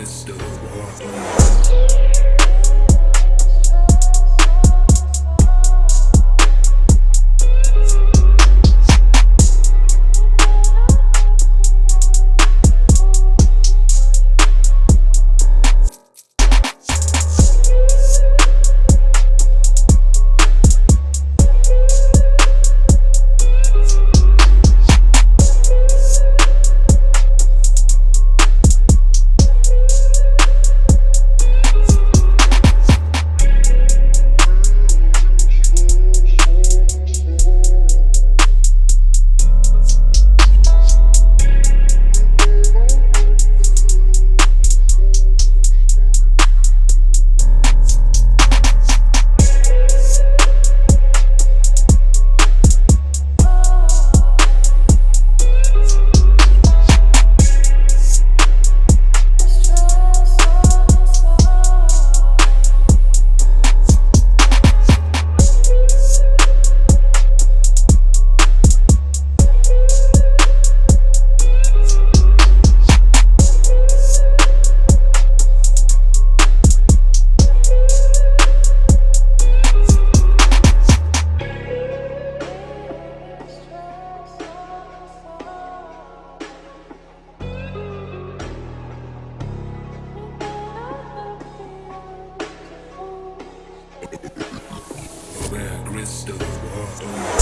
it's still war. Crystal walls